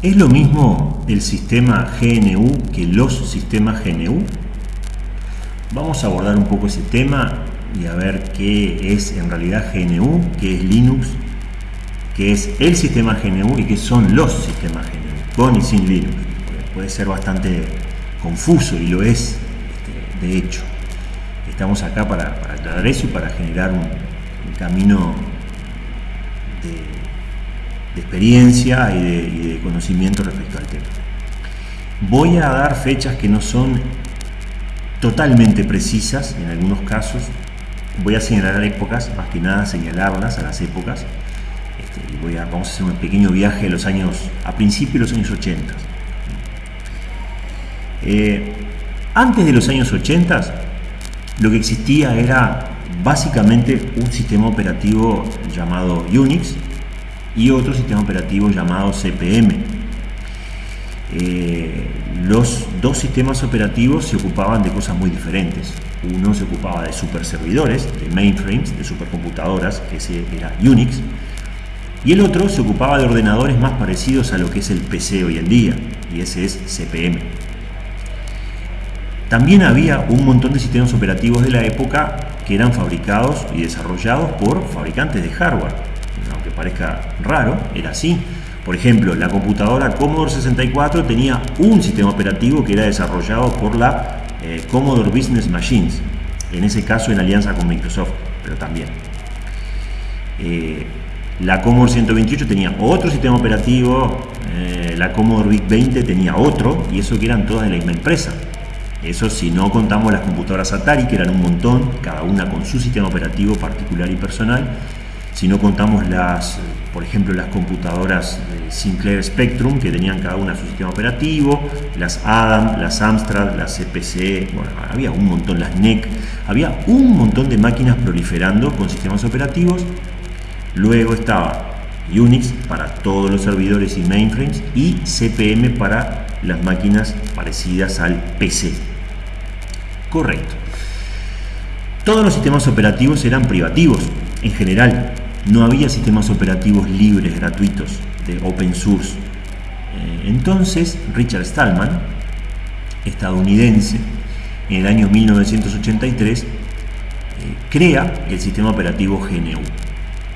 ¿Es lo mismo el sistema GNU que los sistemas GNU? Vamos a abordar un poco ese tema y a ver qué es en realidad GNU, qué es Linux, qué es el sistema GNU y qué son los sistemas GNU, con y sin Linux. Puede ser bastante confuso y lo es, este, de hecho. Estamos acá para, aclarar eso y para generar un, camino de, experiencia y de, conocimiento respecto al tema. Voy a dar fechas que no son totalmente precisas en algunos casos. Voy a señalar épocas, más que nada señalarlas a las épocas. Este, vamos a hacer un pequeño viaje a los años, a principios de los años 80. Eh, antes de los años 80 lo que existía era básicamente un sistema operativo llamado Unix y otro sistema operativo llamado CPM. Eh, los dos sistemas operativos se ocupaban de cosas muy diferentes. Uno se ocupaba de superservidores, de mainframes, de supercomputadoras, que ese era Unix, y el otro se ocupaba de ordenadores más parecidos a lo que es el PC hoy en día, y ese es CPM. También había un montón de sistemas operativos de la época que eran fabricados y desarrollados por fabricantes de hardware. Parezca raro, era así. Por ejemplo, la computadora Commodore 64 tenía un sistema operativo que era desarrollado por la eh, Commodore Business Machines, en ese caso en alianza con Microsoft, pero también. Eh, la Commodore 128 tenía otro sistema operativo, eh, la Commodore VIC 20 tenía otro, y eso que eran todas de la misma empresa. Eso si no contamos las computadoras Atari, que eran un montón, cada una con su sistema operativo particular y personal. Si no contamos las, por ejemplo, las computadoras Sinclair Spectrum, que tenían cada una su sistema operativo, las Adam, las Amstrad, las CPC, bueno, había un montón, las NEC, había un montón de máquinas proliferando con sistemas operativos. Luego estaba Unix para todos los servidores y mainframes y CPM para las máquinas parecidas al PC. Correcto. Todos los sistemas operativos eran privativos, en general. No había sistemas operativos libres, gratuitos, de open source. Eh, entonces, Richard Stallman, estadounidense, en el año 1983, eh, crea el sistema operativo GNU.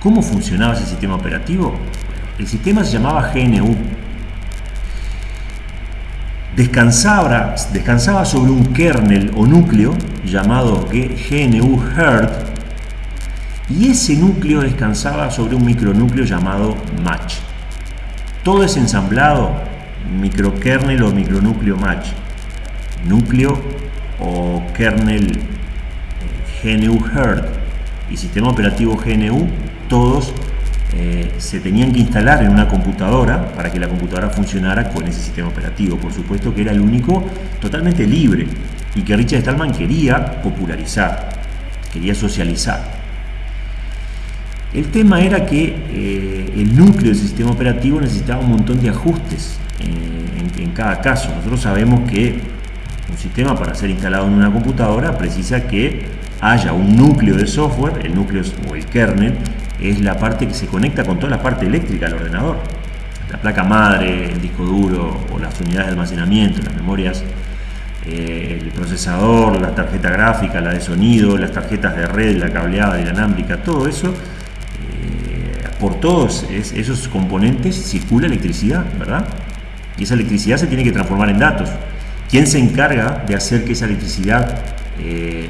¿Cómo funcionaba ese sistema operativo? El sistema se llamaba GNU, descansaba, sobre un kernel o núcleo llamado GNU Herd y ese núcleo descansaba sobre un micronúcleo llamado Match. Todo es ensamblado, microkernel o micronúcleo Match, núcleo o kernel eh, GNU Herd y sistema operativo GNU, todos eh, se tenían que instalar en una computadora para que la computadora funcionara con ese sistema operativo. Por supuesto que era el único totalmente libre y que Richard Stallman quería popularizar, quería socializar. El tema era que eh, el núcleo del sistema operativo necesitaba un montón de ajustes eh, en, cada caso. Nosotros sabemos que un sistema para ser instalado en una computadora precisa que haya un núcleo de software, el núcleo o el kernel, es la parte que se conecta con toda la parte eléctrica del ordenador. La placa madre, el disco duro o las unidades de almacenamiento, las memorias, eh, el procesador, la tarjeta gráfica, la de sonido, las tarjetas de red, la cableada, la inalámbrica, todo eso, por todos esos componentes circula electricidad, ¿verdad? Y esa electricidad se tiene que transformar en datos. ¿Quién se encarga de hacer que esa electricidad eh,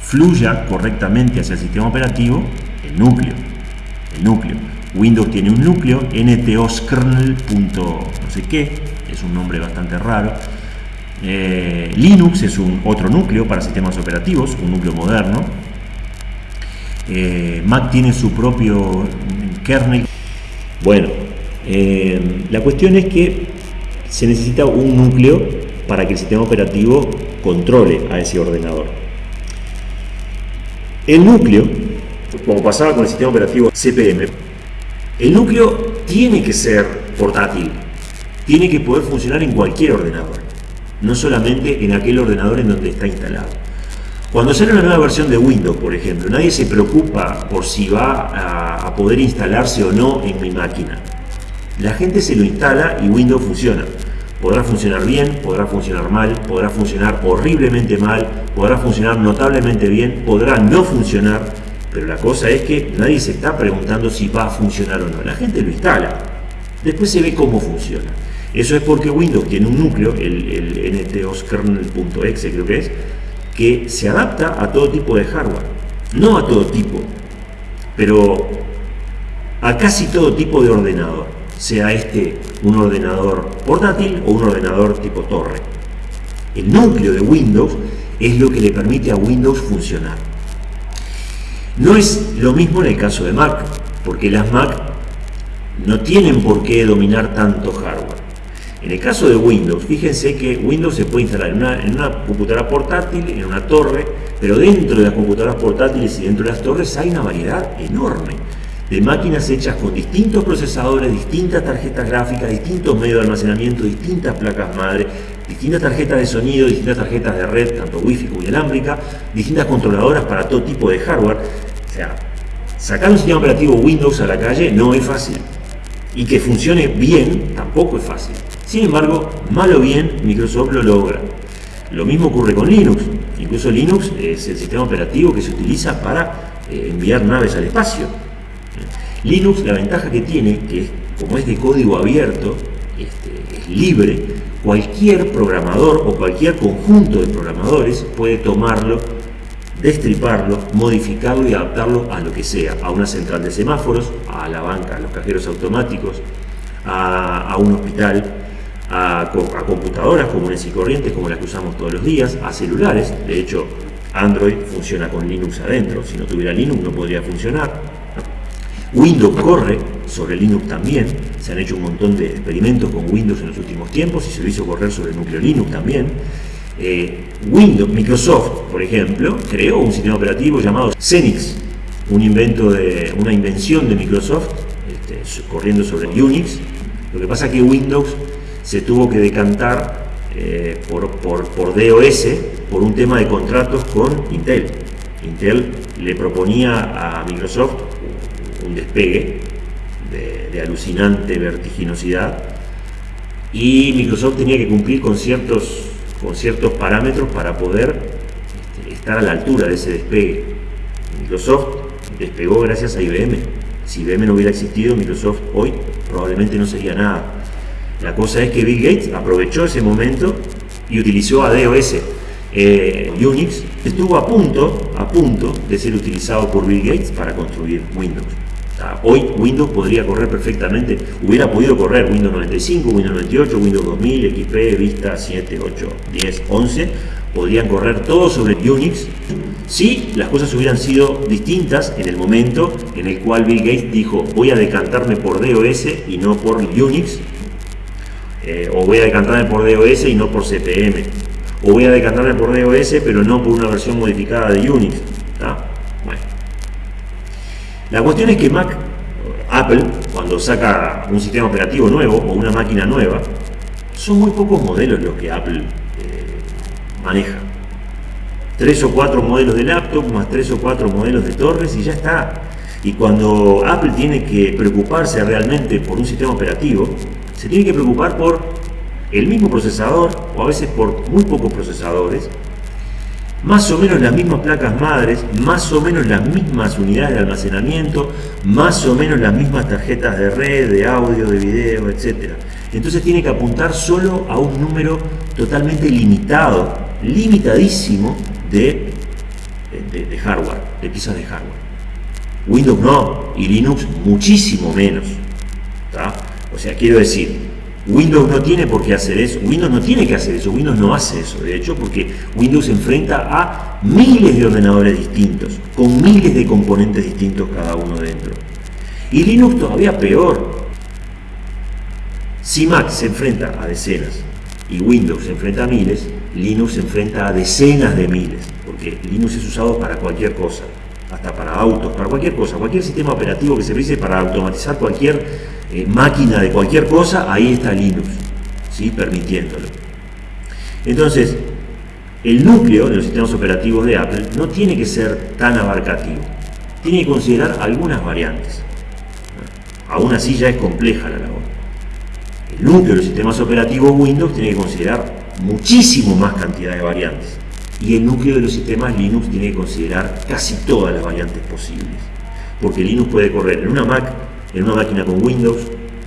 fluya correctamente hacia el sistema operativo? El núcleo el núcleo. Windows tiene un núcleo, ntoskernel. no sé qué, es un nombre bastante raro. Eh, Linux es un otro núcleo para sistemas operativos, un núcleo moderno. Eh, Mac tiene su propio kernel. Bueno, eh, la cuestión es que se necesita un núcleo para que el sistema operativo controle a ese ordenador. El núcleo como pasaba con el sistema operativo CPM, el núcleo tiene que ser portátil, tiene que poder funcionar en cualquier ordenador, no solamente en aquel ordenador en donde está instalado. Cuando sale una nueva versión de Windows, por ejemplo, nadie se preocupa por si va a, poder instalarse o no en mi máquina. La gente se lo instala y Windows funciona. Podrá funcionar bien, podrá funcionar mal, podrá funcionar horriblemente mal, podrá funcionar notablemente bien, podrá no funcionar, pero la cosa es que nadie se está preguntando si va a funcionar o no. La gente lo instala. Después se ve cómo funciona. Eso es porque Windows tiene un núcleo, el, el ntoskernel.exe creo que es, que se adapta a todo tipo de hardware. No a todo tipo, pero a casi todo tipo de ordenador, sea este un ordenador portátil o un ordenador tipo torre. El núcleo de Windows es lo que le permite a Windows funcionar. No es lo mismo en el caso de Mac, porque las Mac no tienen por qué dominar tanto hardware. En el caso de Windows, fíjense que Windows se puede instalar en una, computadora portátil, en una torre, pero dentro de las computadoras portátiles y dentro de las torres hay una variedad enorme de máquinas hechas con distintos procesadores, distintas tarjetas gráficas, distintos medios de almacenamiento, distintas placas madre, distintas tarjetas de sonido, distintas tarjetas de red, tanto wifi como inalámbrica, distintas controladoras para todo tipo de hardware. O sea, sacar un sistema operativo Windows a la calle no es fácil. Y que funcione bien tampoco es fácil. Sin embargo, mal o bien, Microsoft lo logra. Lo mismo ocurre con Linux. Incluso Linux es el sistema operativo que se utiliza para eh, enviar naves al espacio. Linux, la ventaja que tiene, que como es de código abierto, este, es libre, cualquier programador o cualquier conjunto de programadores puede tomarlo, destriparlo, modificarlo y adaptarlo a lo que sea, a una central de semáforos, a la banca, a los cajeros automáticos, a un hospital, a, computadoras comunes y corrientes como las que usamos todos los días, a celulares, de hecho Android funciona con Linux adentro, si no tuviera Linux no podría funcionar, Windows corre sobre Linux también, se han hecho un montón de experimentos con Windows en los últimos tiempos y se lo hizo correr sobre el núcleo Linux también. Eh, Windows, Microsoft, por ejemplo, creó un sistema operativo llamado Xenix, una invención de Microsoft este, corriendo sobre Unix. Lo que pasa es que Windows se tuvo que decantar eh, por, por, por DOS por un tema de contratos con Intel. Intel le proponía a Microsoft un despegue de, alucinante vertiginosidad y Microsoft tenía que cumplir con ciertos, con ciertos parámetros para poder este, estar a la altura de ese despegue. Microsoft despegó gracias a IBM. Si IBM no hubiera existido, Microsoft hoy probablemente no sería nada. La cosa es que Bill Gates aprovechó ese momento y utilizó a DOS. Eh, Unix estuvo a punto, a punto de ser utilizado por Bill Gates para construir Windows. Hoy Windows podría correr perfectamente, hubiera podido correr Windows 95, Windows 98, Windows 2000, XP, Vista 7, 8, 10, 11, podrían correr todos sobre Unix si las cosas hubieran sido distintas en el momento en el cual Bill Gates dijo voy a decantarme por DOS y no por Unix, eh, o voy a decantarme por DOS y no por CPM, o voy a decantarme por DOS pero no por una versión modificada de Unix. La cuestión es que Mac, Apple, cuando saca un sistema operativo nuevo o una máquina nueva, son muy pocos modelos los que Apple eh, maneja. Tres o cuatro modelos de laptop, más tres o cuatro modelos de torres y ya está. Y cuando Apple tiene que preocuparse realmente por un sistema operativo, se tiene que preocupar por el mismo procesador o a veces por muy pocos procesadores más o menos las mismas placas madres, más o menos las mismas unidades de almacenamiento, más o menos las mismas tarjetas de red, de audio, de video, etc. Entonces tiene que apuntar solo a un número totalmente limitado, limitadísimo de, de, hardware, de piezas de hardware. Windows no, y Linux muchísimo menos. O sea, quiero decir, Windows no tiene por qué hacer eso, Windows no tiene que hacer eso, Windows no hace eso, de hecho, porque Windows se enfrenta a miles de ordenadores distintos, con miles de componentes distintos cada uno dentro. Y Linux todavía peor. Si Mac se enfrenta a decenas y Windows se enfrenta a miles, Linux se enfrenta a decenas de miles, porque Linux es usado para cualquier cosa, hasta para autos, para cualquier cosa, cualquier sistema operativo que se utilice para automatizar cualquier eh, máquina de cualquier cosa, ahí está Linux, ¿sí? permitiéndolo. Entonces, el núcleo de los sistemas operativos de Apple no tiene que ser tan abarcativo, tiene que considerar algunas variantes. Aún así ya es compleja la labor. El núcleo de los sistemas operativos Windows tiene que considerar muchísimo más cantidad de variantes. Y el núcleo de los sistemas Linux tiene que considerar casi todas las variantes posibles. Porque Linux puede correr en una Mac, en una máquina con Windows,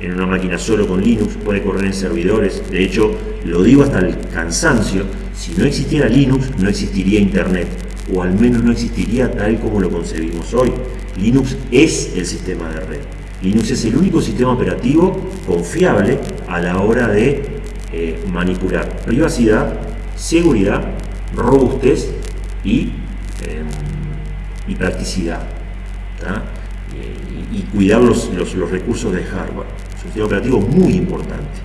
en una máquina solo con Linux, puede correr en servidores. De hecho, lo digo hasta el cansancio, si no existiera Linux, no existiría Internet. O al menos no existiría tal como lo concebimos hoy. Linux es el sistema de red. Linux es el único sistema operativo confiable a la hora de eh, manipular privacidad, seguridad, robustez y, em, y practicidad. Y, cuidar los, los, recursos de hardware. Es un sistema operativo muy importante.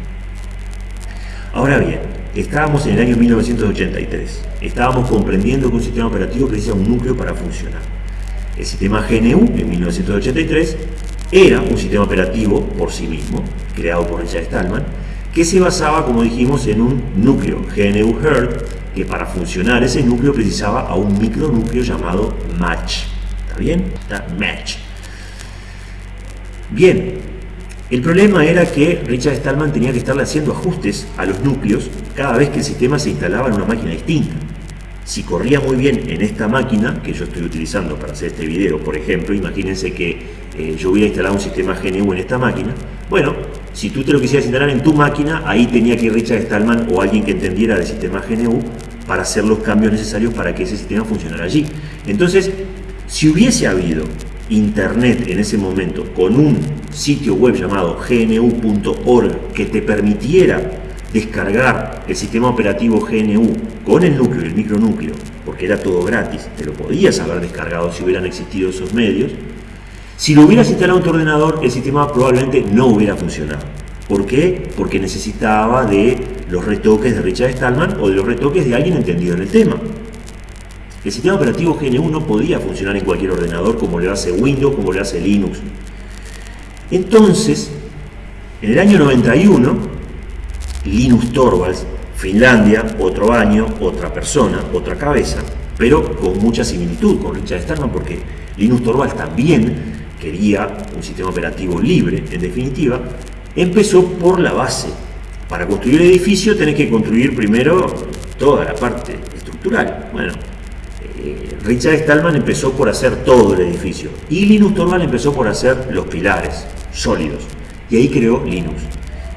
Ahora bien, estábamos en el año 1983. Estábamos comprendiendo que un sistema operativo precisa un núcleo para funcionar. El sistema GNU en 1983 era un sistema operativo por sí mismo, creado por Richard Stallman, que se basaba, como dijimos, en un núcleo GNU Herd, que para funcionar ese núcleo precisaba a un micronúcleo llamado Match. ¿Está bien? Está Match. Bien, el problema era que Richard Stallman tenía que estarle haciendo ajustes a los núcleos cada vez que el sistema se instalaba en una máquina distinta. Si corría muy bien en esta máquina que yo estoy utilizando para hacer este video, por ejemplo, imagínense que eh, yo hubiera instalado un sistema GNU en esta máquina, bueno, si tú te lo quisieras instalar en tu máquina, ahí tenía que ir Richard Stallman o alguien que entendiera del sistema GNU para hacer los cambios necesarios para que ese sistema funcionara allí. Entonces, si hubiese habido internet en ese momento con un sitio web llamado gnu.org que te permitiera descargar el sistema operativo GNU con el núcleo y el micronúcleo, porque era todo gratis, te lo podías haber descargado si hubieran existido esos medios, si lo hubieras instalado en tu ordenador, el sistema probablemente no hubiera funcionado. ¿Por qué? Porque necesitaba de los retoques de Richard Stallman o de los retoques de alguien entendido en el tema. El sistema operativo GNU no podía funcionar en cualquier ordenador como le hace Windows, como le hace Linux. Entonces, en el año 91, Linus Torvalds, Finlandia, otro año, otra persona, otra cabeza, pero con mucha similitud con Richard Stallman porque Linus Torvalds también quería un sistema operativo libre, en definitiva, empezó por la base. Para construir el edificio tenés que construir primero toda la parte estructural. Bueno, eh, Richard Stallman empezó por hacer todo el edificio y Linus Torvalds empezó por hacer los pilares sólidos y ahí creó Linux.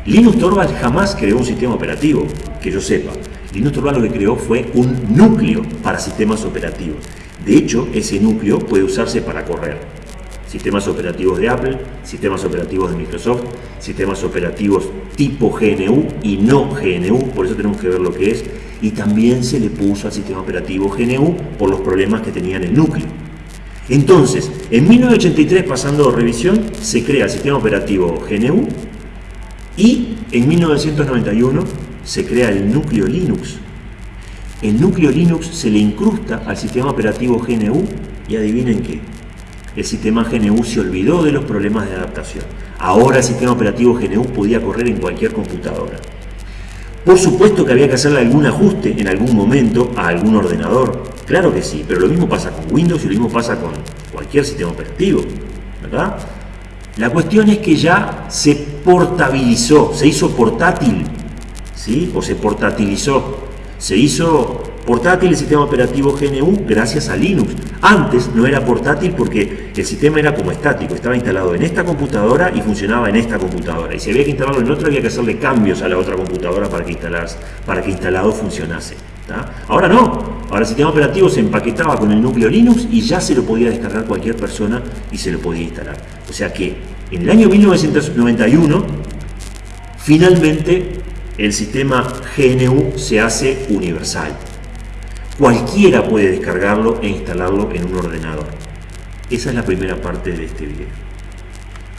Linux Torvalds jamás creó un sistema operativo, que yo sepa. Linux Torvalds lo que creó fue un núcleo para sistemas operativos. De hecho, ese núcleo puede usarse para correr. Sistemas operativos de Apple, sistemas operativos de Microsoft, sistemas operativos tipo GNU y no GNU, por eso tenemos que ver lo que es. Y también se le puso al sistema operativo GNU por los problemas que tenía en el núcleo. Entonces, en 1983, pasando revisión, se crea el sistema operativo GNU y en 1991 se crea el núcleo Linux. El núcleo Linux se le incrusta al sistema operativo GNU y adivinen qué. El sistema GNU se olvidó de los problemas de adaptación. Ahora el sistema operativo GNU podía correr en cualquier computadora. Por supuesto que había que hacerle algún ajuste en algún momento a algún ordenador. Claro que sí, pero lo mismo pasa con Windows y lo mismo pasa con cualquier sistema operativo. ¿Verdad? La cuestión es que ya se portabilizó, se hizo portátil, ¿sí? O se portatilizó. Se hizo portátil el sistema operativo GNU gracias a Linux. Antes no era portátil porque el sistema era como estático, estaba instalado en esta computadora y funcionaba en esta computadora. Y si había que instalarlo en otra, había que hacerle cambios a la otra computadora para que, para que instalado funcionase. Ahora no, ahora el sistema operativo se empaquetaba con el núcleo Linux y ya se lo podía descargar cualquier persona y se lo podía instalar. O sea que en el año 1991, finalmente el sistema GNU se hace universal. Cualquiera puede descargarlo e instalarlo en un ordenador. Esa es la primera parte de este video.